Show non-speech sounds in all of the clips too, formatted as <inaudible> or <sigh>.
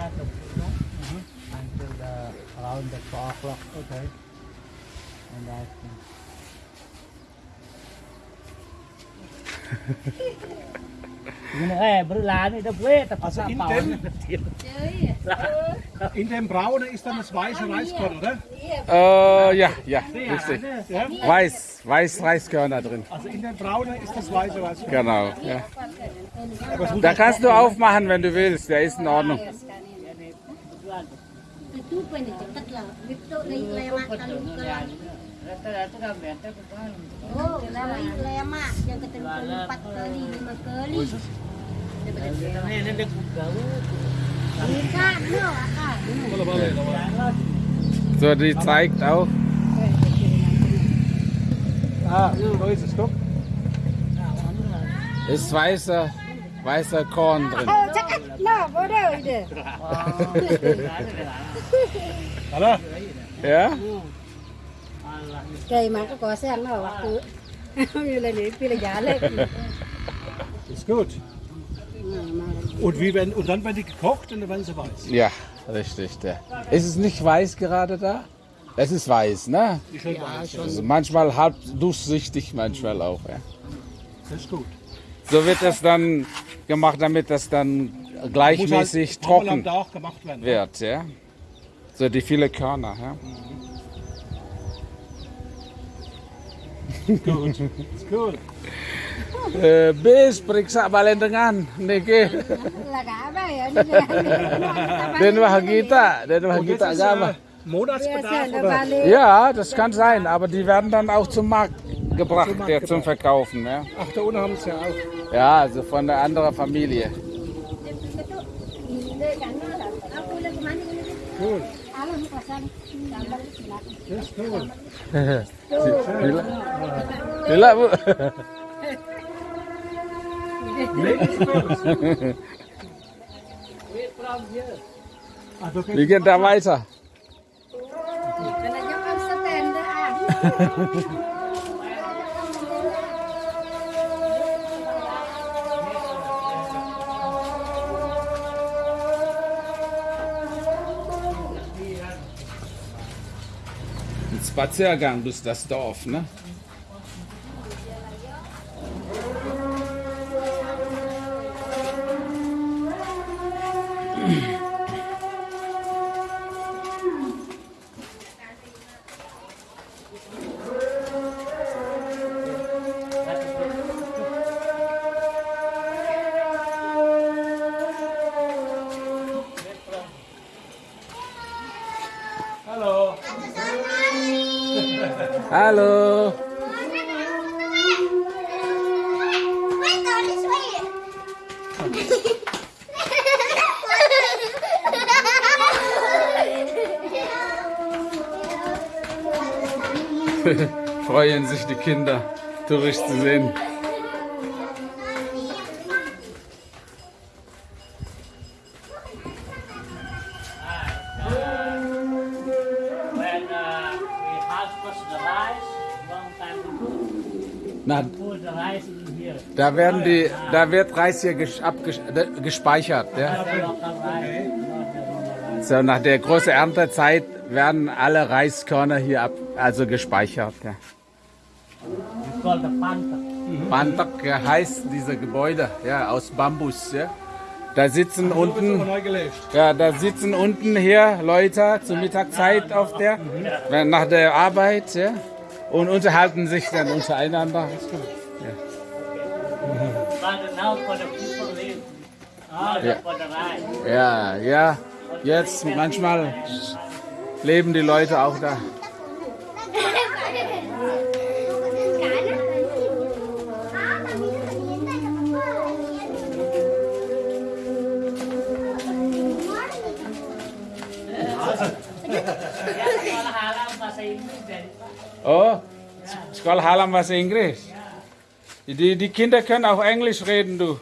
start the food until the around the four o'clock. Okay. And Eh, tapi Also in dem, in dem Braune ist dann das weiße Reiskorn, oder? Äh, ja, ja, richtig. Weiß, weiß Reiskörner drin. Also in dem Braune ist das weiße Reiskorn. Genau. Ja. Da kannst du aufmachen, wenn du willst. Der ist in Ordnung. Itu pun dia cepat lah. Itu lewat kalau bukan. Rata-rata dah better kan. Oh, lewat lemak yang ketemu empat kali lima kali. Ini ini dia buka. Bukan, no, akan. So, die zeigt auch. Ah, so ist es, guck. Ist weißer, weißer Korn drin. Oh, cakap, no, bodoh ide. Hallo? Ja? Kayak mak kau siang no waktu. Bila ni pilih jalan. Ist gut. Und, wie werden, und dann werden die gekocht und dann werden sie weiß. Ja, richtig. Der. Ist es nicht weiß gerade da? Es ist weiß, ne? Die schon weiß. Also manchmal halb durchsichtig, manchmal auch. Ja. Das ist gut. So wird es dann gemacht, damit das dann gleichmäßig halt trocken da auch gemacht werden. wird. Ja? So die viele Körner. Ja? Gut. Ist gut. Eh, <laughs> bis periksa balendengan niki den wah kita <laughs> den wah <laughs> Und jetzt kita ist agama äh, ja das kann sein aber die werden dann auch zum Markt gebracht Markt der zum gebracht. Verkaufen ja Ach, da unten haben sie ja auch. ja also von der anderen Familie Aku lagi mana ini? Cool. Alam kosan. Gambar silakan. Das ist cool. Bila, bila bu Nee, ist cool. Ah, da wir gehen da weiter Kena jangan stand Spaziergang durch das Dorf ne halo <laughs> freuen sich die Kinder Tourist zu sehen Na. Da werden die, da wird Reis hier abgesch- äh, gespeichert. Ja? So, nach der großen Erntezeit werden alle Reiskörner hier ab, also gespeichert. Ja. It's called the panta. Bantak ja, heißt diese Gebäude, ja, aus Bambus. Ja. Da sitzen unten, ja, da sitzen unten hier Leute zur Mittagszeit auf der, wenn- nach der Arbeit, ja, und unterhalten sich dann untereinander. The rice. Ja, ja, jetzt manchmal leben die Leute auch da. Oh, Sekolah Halam bahasa Inggris. Die, die Kinder können auch Englisch reden, du.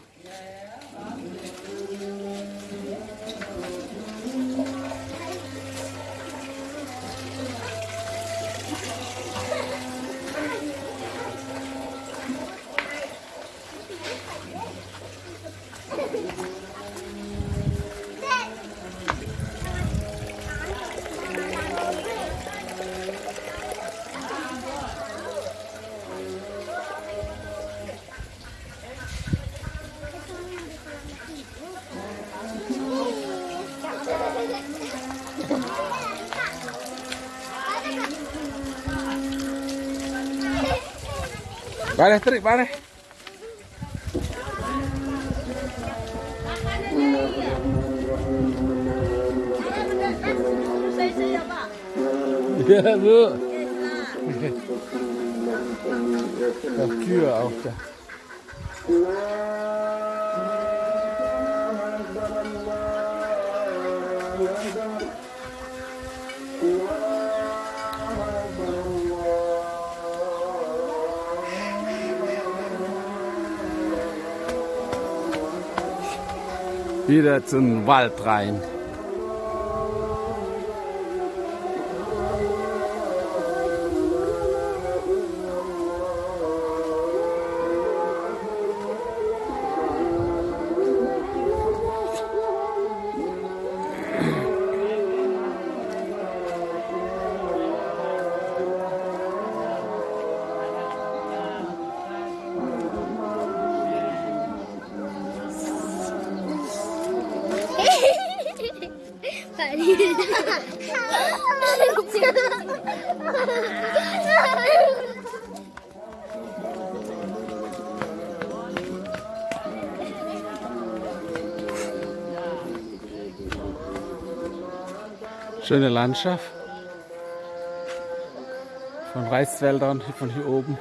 Vale, Tri, vale. Ya, Bu. Ach, Kühe auch da. Wieder zum Wald rein. Schöne Landschaft. Von Reisfeldern von hier oben.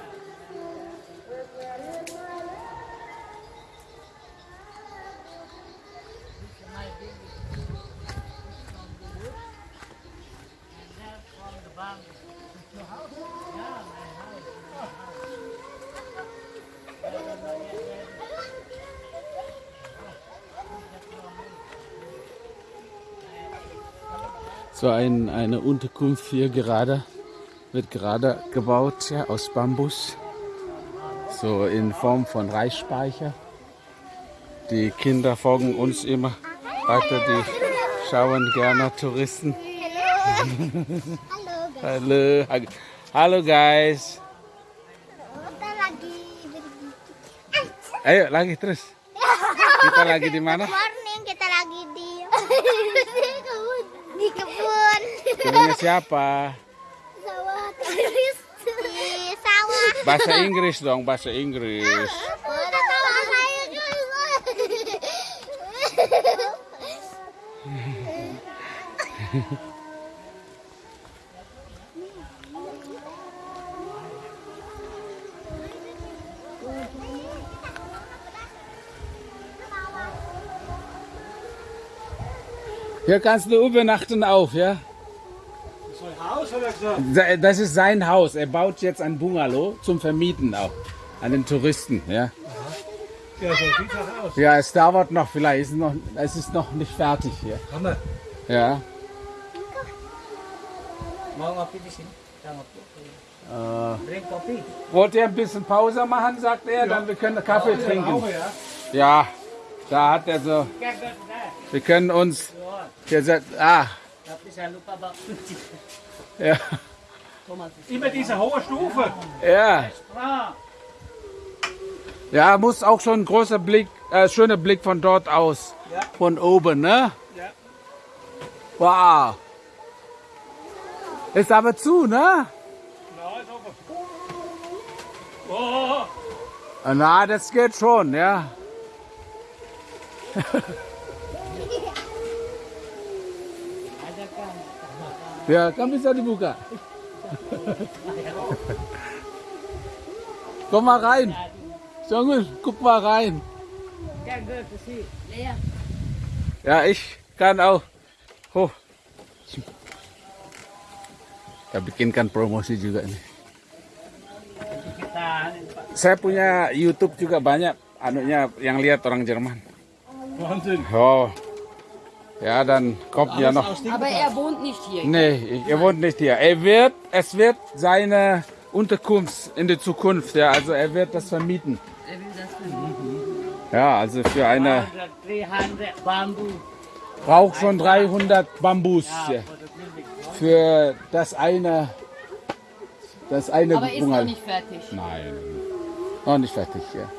So ein, eine Unterkunft hier gerade, wird gerade gebaut ja, aus Bambus. So in Form von Reisspeicher. Die Kinder folgen uns immer weiter, die schauen gerne Touristen. Halo. <laughs> Halo, halo guys. Kita lagi pergi. Ayo lagi terus. <laughs> Kita lagi di mana? Morning kita lagi di di Kebunnya siapa? Sawah terus di sawah. Bahasa Inggris dong, bahasa Inggris. Hier kannst du übernachten auf, ja? Haus hat er gesagt. Das ist sein Haus. Er baut jetzt ein Bungalow zum Vermieten auch. An den Touristen, ja. Ja, so sieht das aus. Ja, es dauert noch vielleicht. Es ist noch, es ist noch nicht fertig hier. Hammer. Ja. Äh, wollt ihr ein bisschen Pause machen, sagt er, dann wir können Kaffee trinken. ja. Ja, da hat er so. Wir können uns. Hier ah, <laughs> Ja, Immer diese hohe Stufe. ja. Ja, muss auch schon ein großer Blick, äh, schöner Blick von dort aus. Ja. Von oben, ne? Ja. Wow. Ist aber zu, ne? Na, ist offen. Oh, Na, das geht schon, ja. <laughs> ya, kan bisa dibuka. <laughs> Komm mal rein. Junge, guck mal rein. Ya. Ja, ich kann auch. Oh. Kita bikinkan promosi juga nih. Pak. Saya punya YouTube juga banyak anunya yang lihat orang Jerman. Oh. Ja, dann kommt ja noch. Aber er wohnt nicht hier. Nee, er wohnt nicht hier. Er wird, es wird seine Unterkunft in der Zukunft, ja, also er wird das vermieten. Er will das vermieten. Ja, also für eine, 300 bambu. braucht schon 300 Bambus ja, für das eine, das eine Aber ist noch nicht fertig. Nein, noch nicht fertig, ja.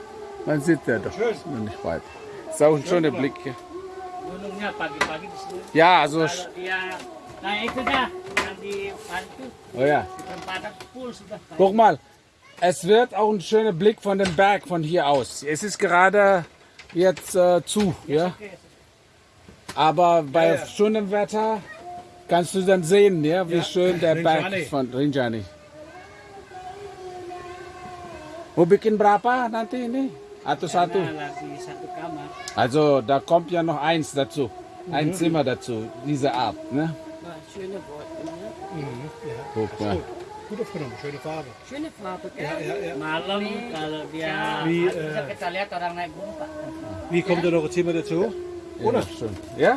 Man sieht ja doch, noch nicht weit. Ist auch ein schöner Blick hier. Gunungnya pagi-pagi di sini. Ja, also, Kalau dia nah itu dah yang di oh ja, guck mal, es wird auch ein schöner Blick von dem Berg von hier aus. Es ist gerade jetzt äh, zu, ja. Aber bei schönem Wetter kannst du dann sehen, ja, wie Ja, schön der Berg ist von Rinjani. Mau bikin berapa nanti ini? Atau satu? lagi satu kamar. Also da kommt ja noch eins dazu. Ein Zimmer dazu, diese Art. Ne? Ja, schöne Worte. Ne? Guck mal. Gut aufgenommen, schöne Farbe. Schöne Farbe, gell? Ja, ja, ja. Malam kalau dia Wie, äh, kita lihat orang naik gunung wie kommt da noch ein Zimmer dazu? Oder? Schön. Ja?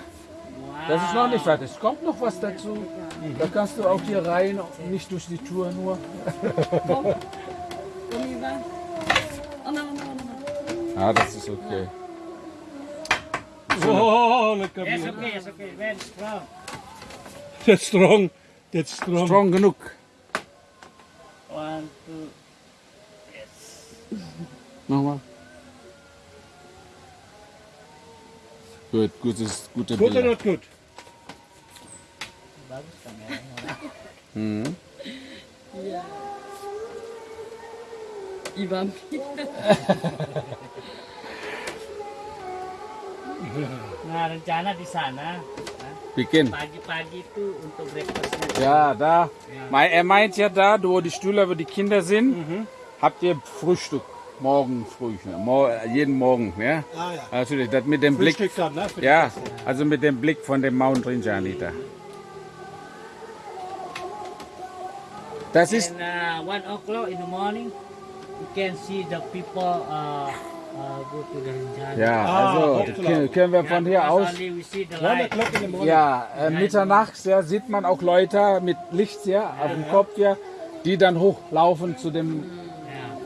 Das ist noch nicht fertig. Es kommt noch was dazu. Da kannst du auch hier rein, nicht durch die Tour nur. Komm, Ivan. Ah, das ist okay. Oh, lecker Yes, Bier. okay, yes, okay. Very strong. That's strong. That's strong. Strong genug. One, two. Nochmal. Gut, gutes, gute Good or Bilder. not good? Bagus kameranya. Mhm. Ja. Ivan. <laughs> Nah, rencana di sana Beginn. pagi-pagi itu untuk breakfastnya. Ja, da. Mei- Er meint ja da, wo die Stühle, wo die Kinder sind, habt ihr Frühstück. Morgen früh. jeden Morgen. Ja? Ah ja. Natürlich, das mit dem Blick. Frühstück dann, ne? Die Ja, Gäste. also mit dem Blick von dem Mount Rinjani da. Das ist, And uh, one o'clock in the morning, you can see the people uh, uh, go to the Rinjani. ja, Ah, also können- können wir von hier aus. Ja, äh, mitternachts ja, sieht man auch Leute mit Licht ja, auf dem Kopf ja, die dann hochlaufen zu dem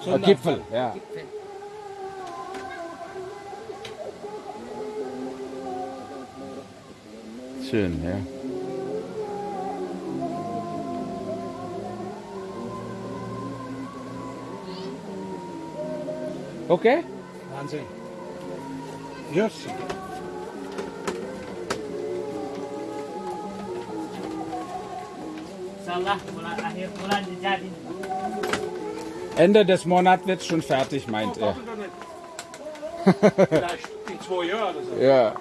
Ja. äh, Gipfel. Ja. Schön, ja. Okay? Wahnsinn. Yes. Ende des Monats wird schon fertig, meint er. Vielleicht in zwei Jahren oder so. Ja.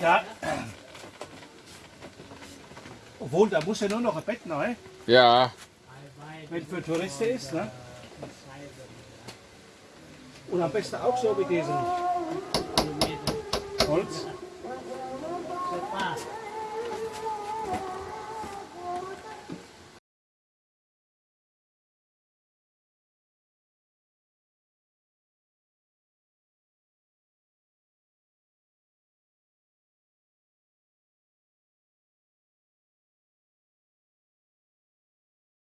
Ja. Obwohl, da muss ja nur noch ein Bett neu, Ja. Wenn für Touristen ist. Ne? Und am besten auch so wie diesen Holz.